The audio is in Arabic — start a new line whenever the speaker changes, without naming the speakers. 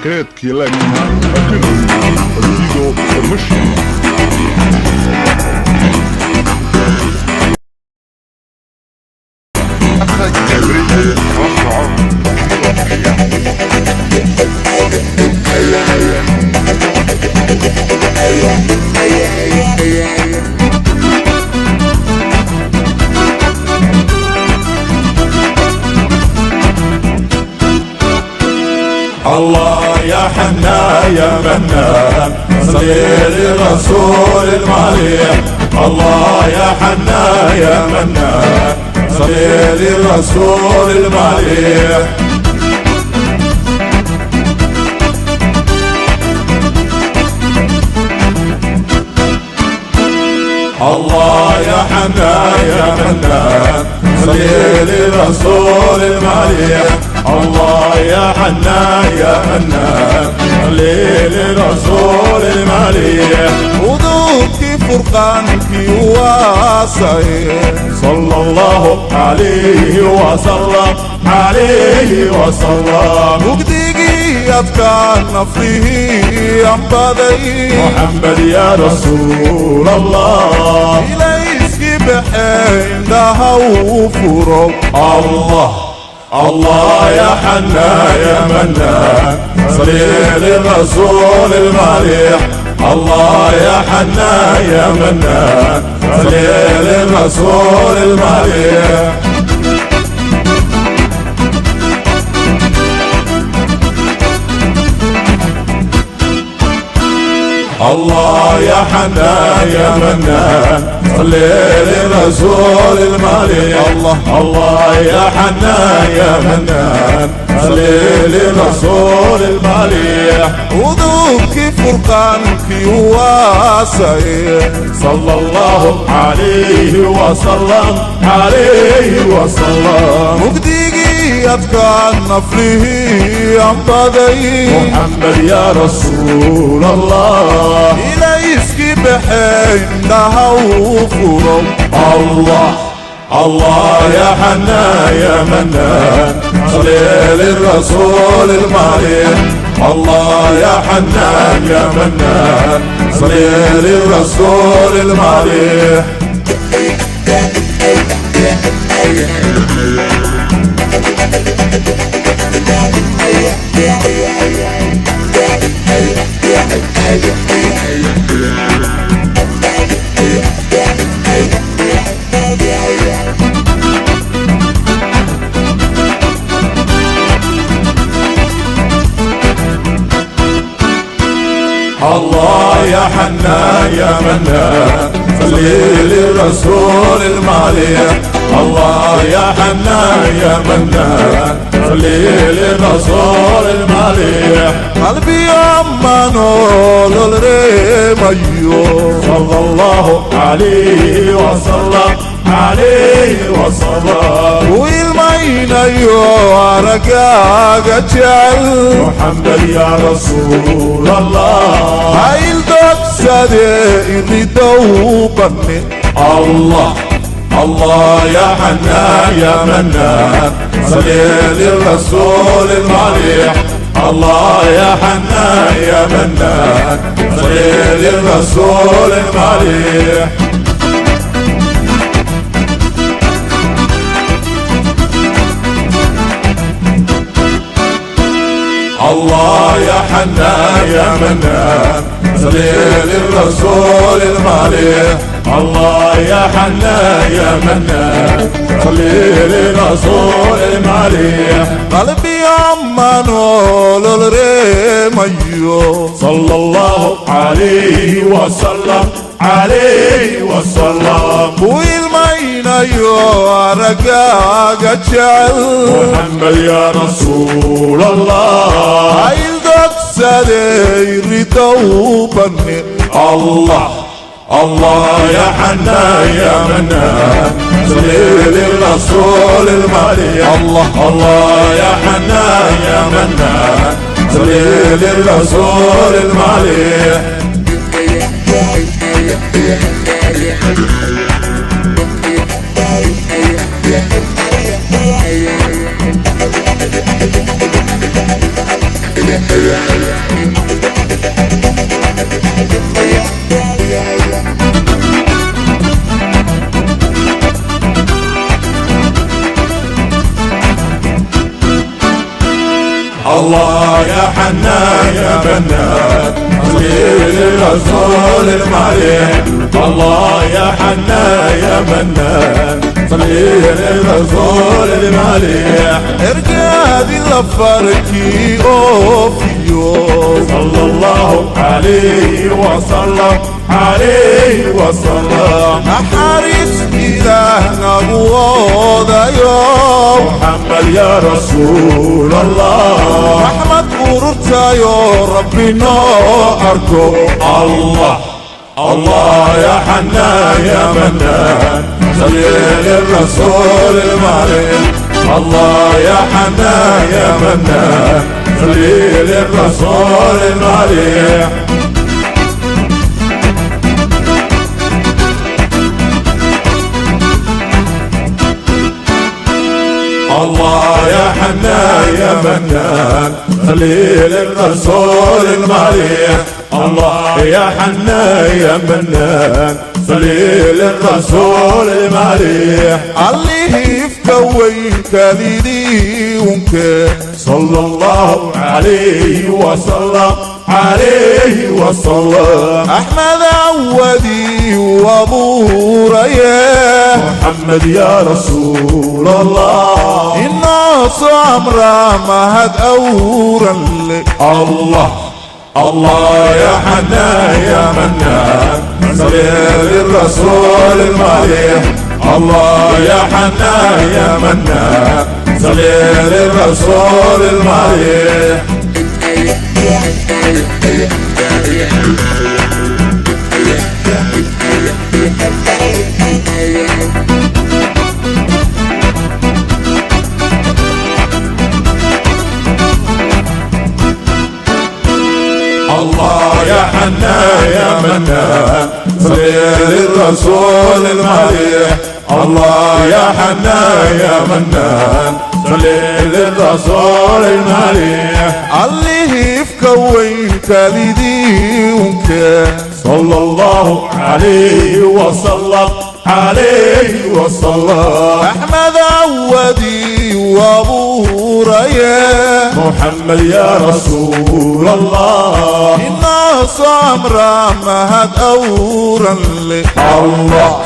секрет Еленина Акылина Зидо Мышина.
Хотя Allah يا يا منان صلي لرسول المريح الله يا حنان يا منان صلي لرسول المريح الله يا حنان يا منان صلي لرسول المريح الله يا حنان يا منان صلي لرسول المريح
وذوقي فرقانك واسعين
صلى الله عليه وسلم عليه وسلم.
وقديقي أفكار فيه أنبذي
محمد يا رسول الله.
إليسك بحين دها وفرق
الله الله يا حنان يا منان صلي للرسول المريح الله يا حنان يا منان صلي للرسول المريح الله يا حنان يا صلي للرسول المريح
الله.
الله يا حنان يا منان. صلي للرسول المريح
وذوقي فرقانك واسعين
صلى الله عليه وسلم. عليه وسلم.
وقديقي أفكار فيه أنبذي
محمد يا رسول الله.
إليسك بحين دها وفرق
الله الله يا حنان يا منان صلي للرسول المريح الله يا حنان يا منان صلي للرسول المريح الله يا حنان يا منان صلي للرسول المريح الله يا حنان يا منان صلي للرسول المريح
قلبي أمانو للريميو
صلى الله عليه وسلم. عليه وسلم.
ويلمين أيو عرقاق جعل
محمد يا رسول الله.
هاي الدكسة يريدو بني
الله الله يا حنان يا منان صلي للرسول المريح الله يا حنان يا منان صلي للرسول المريح الله يا حنان يا منان صلي للرسول المريح الله يا حنان يا منان صلي للرسول المريح
قلبي أمانو للريميو
صلى الله عليه وسلم. عليه وسلم.
عرقاق جعل
محمد يا رسول الله.
هاي الدكسة يريدو بني
الله الله يا حنان يا منان صلي للرسول المريح
الله.
الله يا حنان يا منان صلي للرسول المريح الله يا حنان يا منان صلي للرسول المعلي الله يا حنان يا منان صلي للرسول المعلي
ارقادي لفركي اوفيو
صلى الله عليه وسلم عليه وسلم.
أحارس إلهنا
رسول الله.
رحمة قررت يا ربي ناركو
الله. الله يا حنان يا منان صلي للرسول المعلم الله يا حنان يا منان صلي للرسول المعلم الله يا حنان يا منان خليل الرسول المريح الله يا حنان يا منان خليل الرسول المريح
عليه في كويك لدي ومكان
صلى الله عليه وسلم. عليه وسلم
أحمد عودي وأبو رياح
محمد يا رسول الله.
الناس عمرها ما هد أورا
الله الله يا حنان يا منان. صلي للرسول المريح الله يا حنان يا منان. صلي للرسول المريح الله يا حنان يا منان صلي للرسول المريح الله يا حنان يا منان صلي للرسول
في ومكان
صلى الله عليه وسلم عليه وسلم.
أحمد عودي وأبو رياح
محمد يا رسول الله.
الناس عمرها ما هد أورا لك
الله.